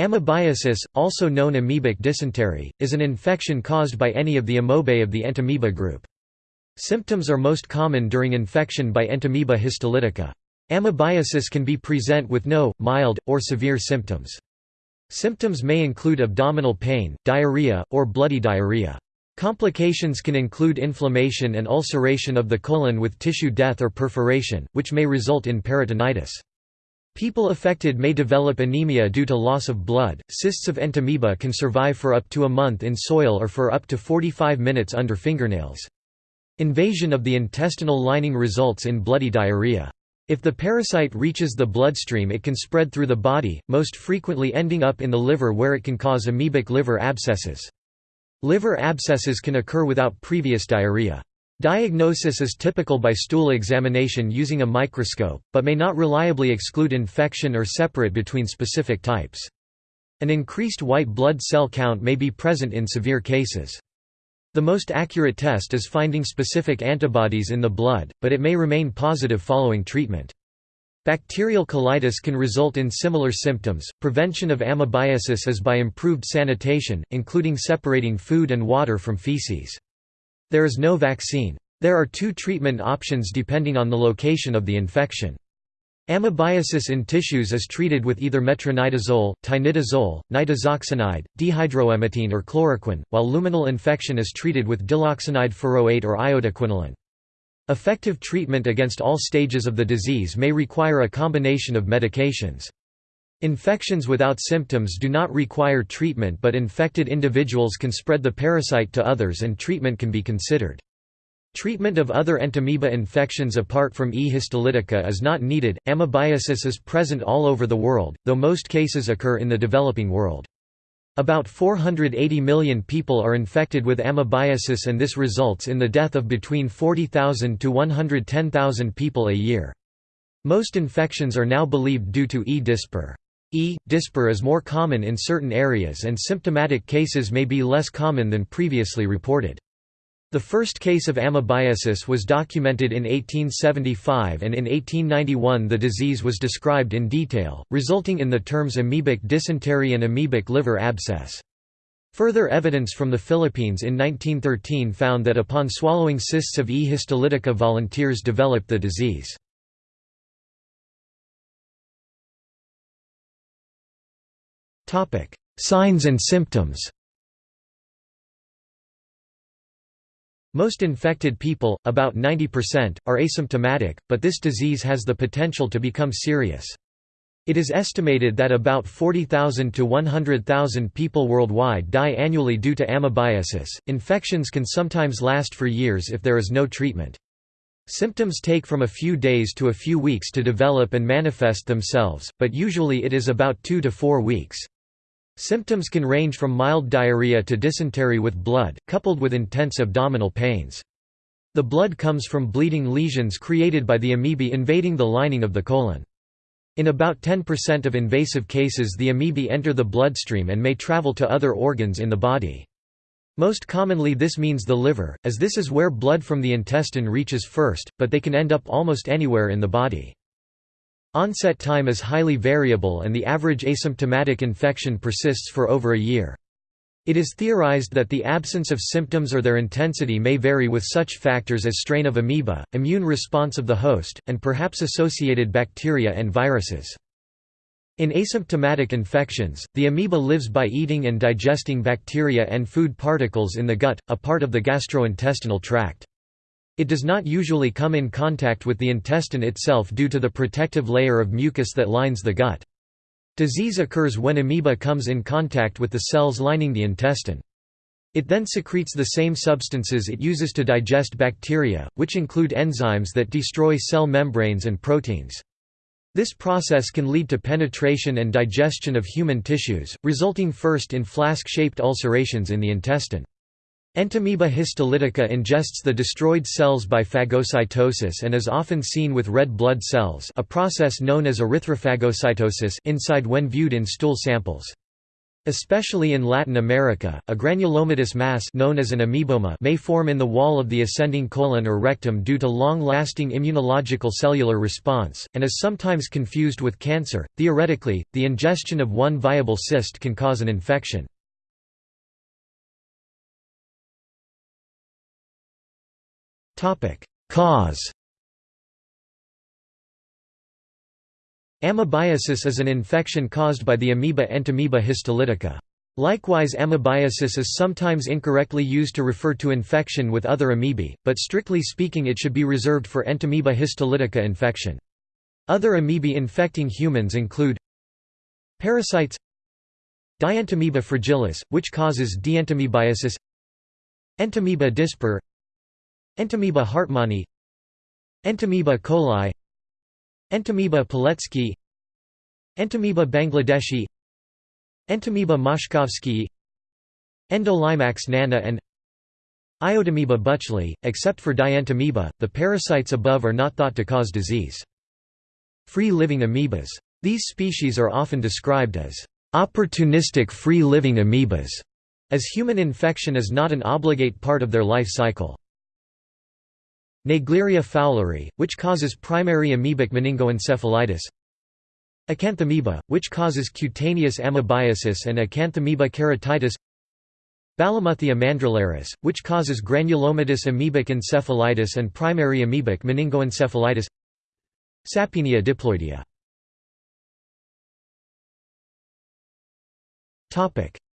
Amoebiasis, also known amoebic dysentery, is an infection caused by any of the amoebae of the entamoeba group. Symptoms are most common during infection by Entamoeba histolytica. Amoebiasis can be present with no, mild, or severe symptoms. Symptoms may include abdominal pain, diarrhea, or bloody diarrhea. Complications can include inflammation and ulceration of the colon with tissue death or perforation, which may result in peritonitis. People affected may develop anemia due to loss of blood. Cysts of entamoeba can survive for up to a month in soil or for up to 45 minutes under fingernails. Invasion of the intestinal lining results in bloody diarrhea. If the parasite reaches the bloodstream it can spread through the body, most frequently ending up in the liver where it can cause amoebic liver abscesses. Liver abscesses can occur without previous diarrhea. Diagnosis is typical by stool examination using a microscope, but may not reliably exclude infection or separate between specific types. An increased white blood cell count may be present in severe cases. The most accurate test is finding specific antibodies in the blood, but it may remain positive following treatment. Bacterial colitis can result in similar symptoms. Prevention of amoebiasis is by improved sanitation, including separating food and water from feces. There is no vaccine. There are two treatment options depending on the location of the infection. Amoebiasis in tissues is treated with either metronidazole, tinidazole, nitazoxanide, dehydroemetine or chloroquine, while luminal infection is treated with diloxanide furoate or iodoquinoline. Effective treatment against all stages of the disease may require a combination of medications. Infections without symptoms do not require treatment but infected individuals can spread the parasite to others and treatment can be considered. Treatment of other entamoeba infections apart from E. histolytica is not needed. Amoebiasis is present all over the world, though most cases occur in the developing world. About 480 million people are infected with amoebiasis and this results in the death of between 40,000 to 110,000 people a year. Most infections are now believed due to E. dispar. E. dispar is more common in certain areas and symptomatic cases may be less common than previously reported. The first case of amoebiasis was documented in 1875 and in 1891 the disease was described in detail, resulting in the terms amoebic dysentery and amoebic liver abscess. Further evidence from the Philippines in 1913 found that upon swallowing cysts of E. histolytica volunteers developed the disease. Signs and symptoms Most infected people, about 90%, are asymptomatic, but this disease has the potential to become serious. It is estimated that about 40,000 to 100,000 people worldwide die annually due to amoebiasis. Infections can sometimes last for years if there is no treatment. Symptoms take from a few days to a few weeks to develop and manifest themselves, but usually it is about 2 to 4 weeks. Symptoms can range from mild diarrhea to dysentery with blood, coupled with intense abdominal pains. The blood comes from bleeding lesions created by the amoebae invading the lining of the colon. In about 10% of invasive cases the amoebae enter the bloodstream and may travel to other organs in the body. Most commonly this means the liver, as this is where blood from the intestine reaches first, but they can end up almost anywhere in the body. Onset time is highly variable and the average asymptomatic infection persists for over a year. It is theorized that the absence of symptoms or their intensity may vary with such factors as strain of amoeba, immune response of the host, and perhaps associated bacteria and viruses. In asymptomatic infections, the amoeba lives by eating and digesting bacteria and food particles in the gut, a part of the gastrointestinal tract. It does not usually come in contact with the intestine itself due to the protective layer of mucus that lines the gut. Disease occurs when amoeba comes in contact with the cells lining the intestine. It then secretes the same substances it uses to digest bacteria, which include enzymes that destroy cell membranes and proteins. This process can lead to penetration and digestion of human tissues, resulting first in flask-shaped ulcerations in the intestine. Entamoeba histolytica ingests the destroyed cells by phagocytosis and is often seen with red blood cells a process known as erythrophagocytosis inside when viewed in stool samples. Especially in Latin America, a granulomatous mass known as an amoeboma may form in the wall of the ascending colon or rectum due to long-lasting immunological cellular response, and is sometimes confused with cancer. Theoretically, the ingestion of one viable cyst can cause an infection. Cause Amoebiasis is an infection caused by the amoeba Entamoeba histolytica. Likewise amoebiasis is sometimes incorrectly used to refer to infection with other amoebae, but strictly speaking it should be reserved for Entamoeba histolytica infection. Other amoebae infecting humans include Parasites Dientamoeba fragilis, which causes dientamoebiasis Entamoeba dispar Entamoeba hartmanni Entamoeba coli Entamoeba polecki Entamoeba bangladeshi Entamoeba moshkovskii Endolimax nana and Iodamoeba buetschlii. Except for Dientamoeba, the parasites above are not thought to cause disease. Free-living amoebas. These species are often described as opportunistic free-living amoebas, as human infection is not an obligate part of their life cycle. Naegleria fowleri, which causes primary amoebic meningoencephalitis. Acanthamoeba, which causes cutaneous amoebiasis and Acanthamoeba keratitis. Balamuthia mandrillaris, which causes granulomatous amoebic encephalitis and primary amoebic meningoencephalitis. Sappinia diploidea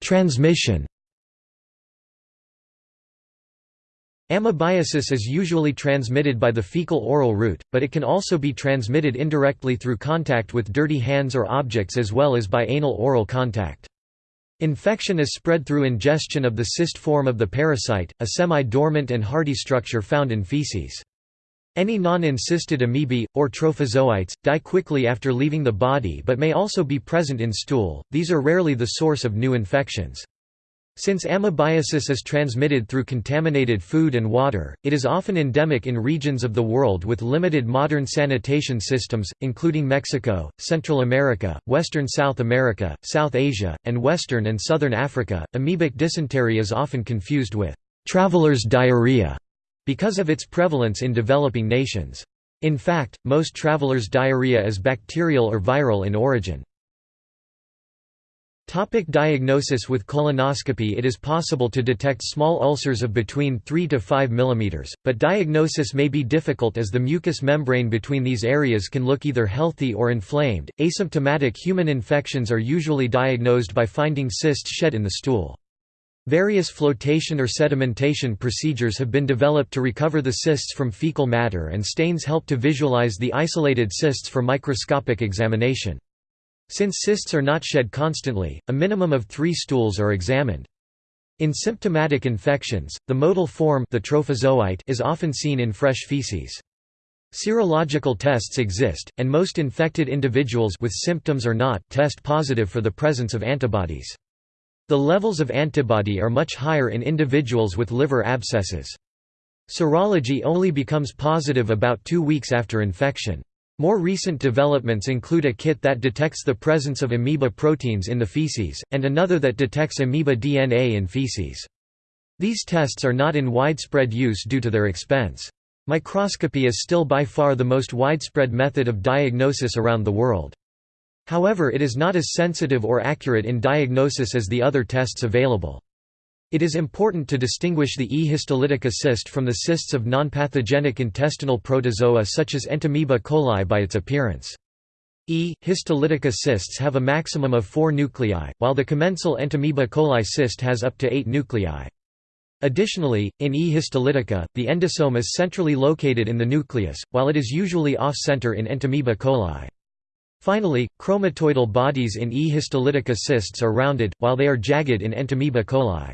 Transmission Amoebiasis is usually transmitted by the fecal-oral route, but it can also be transmitted indirectly through contact with dirty hands or objects as well as by anal-oral contact. Infection is spread through ingestion of the cyst form of the parasite, a semi-dormant and hardy structure found in feces. Any non-encysted amoebae, or trophozoites, die quickly after leaving the body but may also be present in stool, these are rarely the source of new infections. Since amoebiasis is transmitted through contaminated food and water, it is often endemic in regions of the world with limited modern sanitation systems, including Mexico, Central America, Western South America, South Asia, and Western and Southern Africa. Amoebic dysentery is often confused with traveler's diarrhea because of its prevalence in developing nations. In fact, most traveler's diarrhea is bacterial or viral in origin. Topic diagnosis With colonoscopy it is possible to detect small ulcers of between 3 to 5 mm, but diagnosis may be difficult as the mucous membrane between these areas can look either healthy or inflamed. Asymptomatic human infections are usually diagnosed by finding cysts shed in the stool. Various flotation or sedimentation procedures have been developed to recover the cysts from fecal matter and stains help to visualize the isolated cysts for microscopic examination. Since cysts are not shed constantly, a minimum of three stools are examined. In symptomatic infections, the motile form the trophozoite is often seen in fresh feces. Serological tests exist, and most infected individuals with symptoms or not test positive for the presence of antibodies. The levels of antibody are much higher in individuals with liver abscesses. Serology only becomes positive about two weeks after infection. More recent developments include a kit that detects the presence of amoeba proteins in the feces, and another that detects amoeba DNA in feces. These tests are not in widespread use due to their expense. Microscopy is still by far the most widespread method of diagnosis around the world. However it is not as sensitive or accurate in diagnosis as the other tests available. It is important to distinguish the E. histolytica cyst from the cysts of nonpathogenic intestinal protozoa such as Entamoeba coli by its appearance. E. histolytica cysts have a maximum of four nuclei, while the commensal Entamoeba coli cyst has up to eight nuclei. Additionally, in E. histolytica, the endosome is centrally located in the nucleus, while it is usually off-center in Entamoeba coli. Finally, chromatoidal bodies in E. histolytica cysts are rounded, while they are jagged in Entamoeba coli.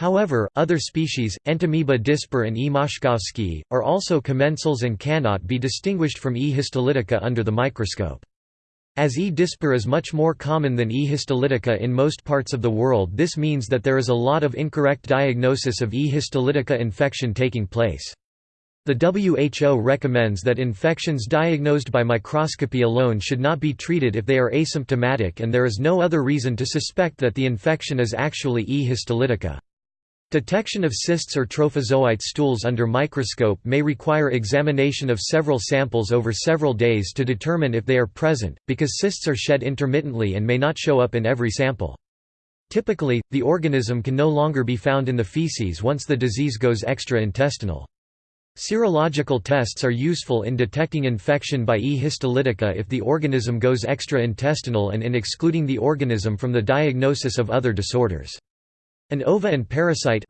However, other species, Entamoeba dispar and E. moshkovskii, are also commensals and cannot be distinguished from E. histolytica under the microscope. As E. dispar is much more common than E. histolytica in most parts of the world this means that there is a lot of incorrect diagnosis of E. histolytica infection taking place. The WHO recommends that infections diagnosed by microscopy alone should not be treated if they are asymptomatic and there is no other reason to suspect that the infection is actually E. histolytica. Detection of cysts or trophozoite stools under microscope may require examination of several samples over several days to determine if they are present, because cysts are shed intermittently and may not show up in every sample. Typically, the organism can no longer be found in the feces once the disease goes extra-intestinal. Serological tests are useful in detecting infection by E. histolytica if the organism goes extra-intestinal and in excluding the organism from the diagnosis of other disorders. An ova and parasite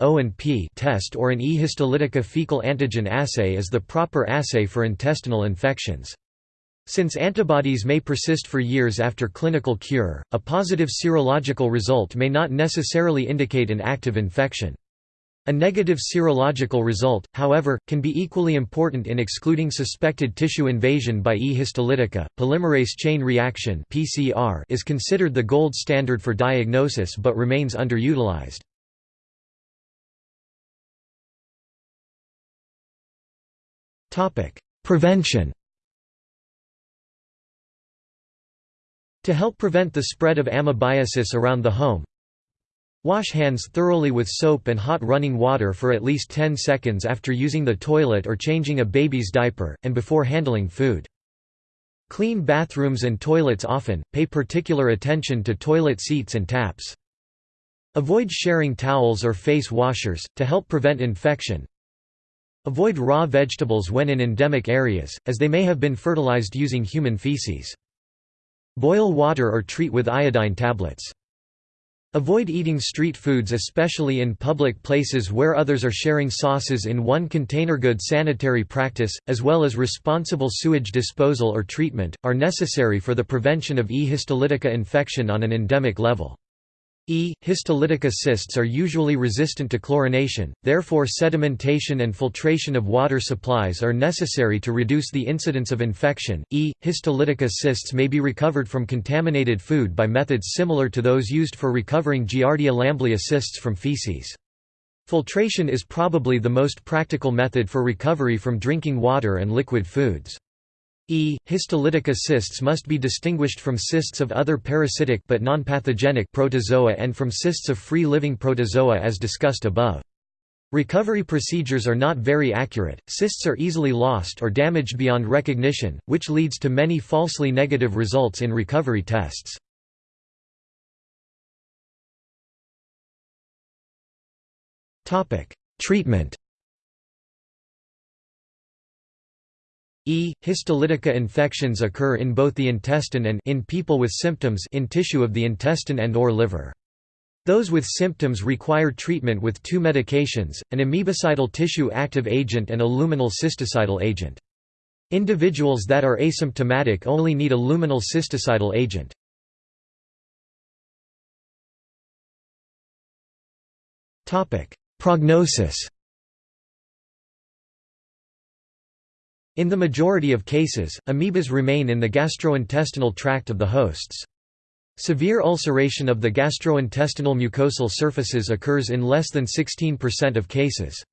test or an E. histolytica fecal antigen assay is the proper assay for intestinal infections. Since antibodies may persist for years after clinical cure, a positive serological result may not necessarily indicate an active infection. A negative serological result, however, can be equally important in excluding suspected tissue invasion by E. histolytica. Polymerase chain reaction (PCR) is considered the gold standard for diagnosis but remains underutilized. Prevention. To help prevent the spread of amoebiasis around the home, Wash hands thoroughly with soap and hot running water for at least 10 seconds after using the toilet or changing a baby's diaper, and before handling food. Clean bathrooms and toilets often, pay particular attention to toilet seats and taps. Avoid sharing towels or face washers, to help prevent infection. Avoid raw vegetables when in endemic areas, as they may have been fertilized using human feces. Boil water or treat with iodine tablets. Avoid eating street foods especially in public places where others are sharing sauces in one container. Good sanitary practice, as well as responsible sewage disposal or treatment, are necessary for the prevention of E. histolytica infection on an endemic level. E. histolytica cysts are usually resistant to chlorination, therefore sedimentation and filtration of water supplies are necessary to reduce the incidence of infection. E. histolytica cysts may be recovered from contaminated food by methods similar to those used for recovering Giardia lamblia cysts from feces. Filtration is probably the most practical method for recovery from drinking water and liquid foods. E. histolytica cysts must be distinguished from cysts of other parasitic but non-pathogenic protozoa and from cysts of free-living protozoa as discussed above. Recovery procedures are not very accurate, cysts are easily lost or damaged beyond recognition, which leads to many falsely negative results in recovery tests. Treatment E. histolytica infections occur in both the intestine and in people with symptoms in tissue of the intestine and or liver. Those with symptoms require treatment with two medications, an amoebicidal tissue active agent and a luminal cysticidal agent. Individuals that are asymptomatic only need a luminal cysticidal agent. Prognosis In the majority of cases, amoebas remain in the gastrointestinal tract of the hosts. Severe ulceration of the gastrointestinal mucosal surfaces occurs in less than 16% of cases.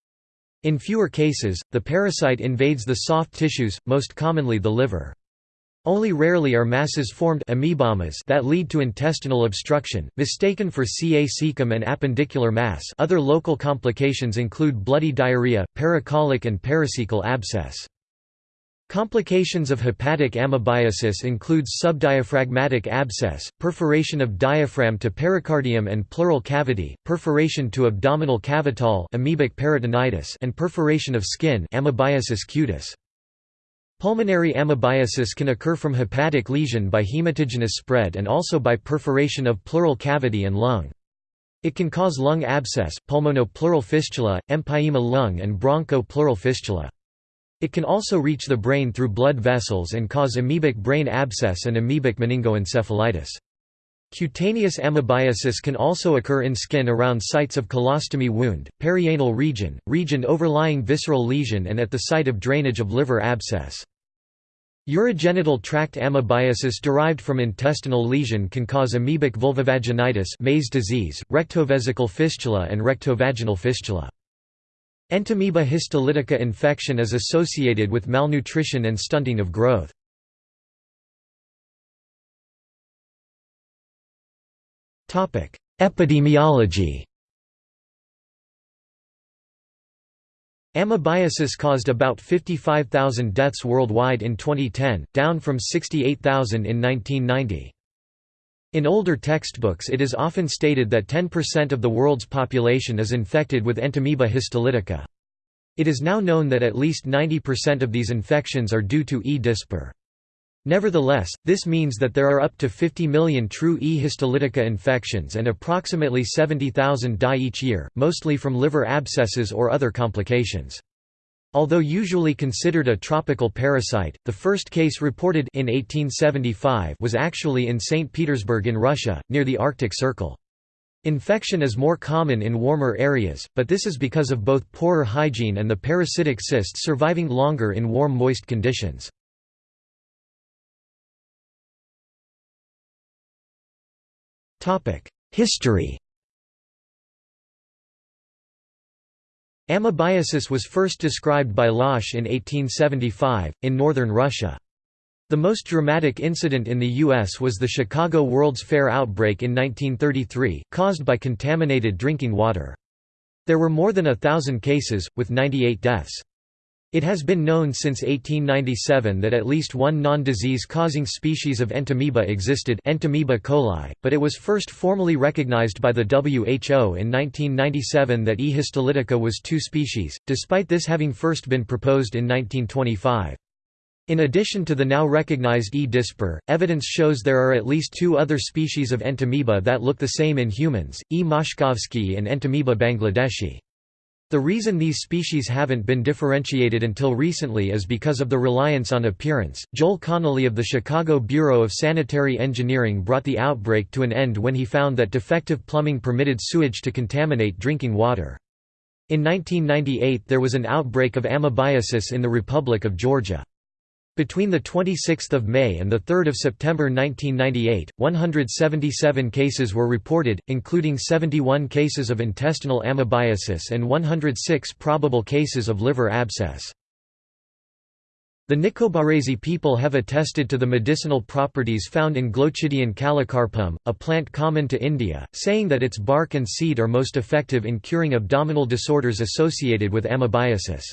In fewer cases, the parasite invades the soft tissues, most commonly the liver. Only rarely are masses formed amoebomas that lead to intestinal obstruction, mistaken for Ca cecum and appendicular mass other local complications include bloody diarrhea, paracolic and paracecal abscess. Complications of hepatic amoebiasis includes subdiaphragmatic abscess, perforation of diaphragm to pericardium and pleural cavity, perforation to abdominal cavital amoebic peritonitis and perforation of skin amoebiasis cutis. Pulmonary amoebiasis can occur from hepatic lesion by hematogenous spread and also by perforation of pleural cavity and lung. It can cause lung abscess, pulmonopleural fistula, empyema lung and broncho-pleural fistula. It can also reach the brain through blood vessels and cause amoebic brain abscess and amoebic meningoencephalitis. Cutaneous amoebiasis can also occur in skin around sites of colostomy wound, perianal region, region overlying visceral lesion and at the site of drainage of liver abscess. Urogenital tract amoebiasis derived from intestinal lesion can cause amoebic vulvovaginitis Meys disease, rectovesical fistula and rectovaginal fistula. Entamoeba histolytica infection is associated with malnutrition and stunting of growth. Epidemiology Amoebiasis caused about 55,000 deaths worldwide in 2010, down from 68,000 in 1990. In older textbooks it is often stated that 10% of the world's population is infected with Entamoeba histolytica. It is now known that at least 90% of these infections are due to E. dispar. Nevertheless, this means that there are up to 50 million true E. histolytica infections and approximately 70,000 die each year, mostly from liver abscesses or other complications. Although usually considered a tropical parasite, the first case reported in 1875 was actually in St. Petersburg in Russia, near the Arctic Circle. Infection is more common in warmer areas, but this is because of both poorer hygiene and the parasitic cysts surviving longer in warm moist conditions. History Amoebiasis was first described by Losch in 1875, in northern Russia. The most dramatic incident in the U.S. was the Chicago World's Fair outbreak in 1933, caused by contaminated drinking water. There were more than a thousand cases, with 98 deaths. It has been known since 1897 that at least one non-disease causing species of entamoeba existed Entamoeba coli, but it was first formally recognized by the WHO in 1997 that E. histolytica was two species, despite this having first been proposed in 1925. In addition to the now recognized E. dispar, evidence shows there are at least two other species of entamoeba that look the same in humans, E. moshkovskii and Entamoeba bangladeshi. The reason these species haven't been differentiated until recently is because of the reliance on appearance. Joel Connolly of the Chicago Bureau of Sanitary Engineering brought the outbreak to an end when he found that defective plumbing permitted sewage to contaminate drinking water. In 1998 there was an outbreak of amoebiasis in the Republic of Georgia. Between 26 May and 3 September 1998, 177 cases were reported, including 71 cases of intestinal amoebiasis and 106 probable cases of liver abscess. The Nicobarese people have attested to the medicinal properties found in Glochidion calocarpum, a plant common to India, saying that its bark and seed are most effective in curing abdominal disorders associated with amoebiasis.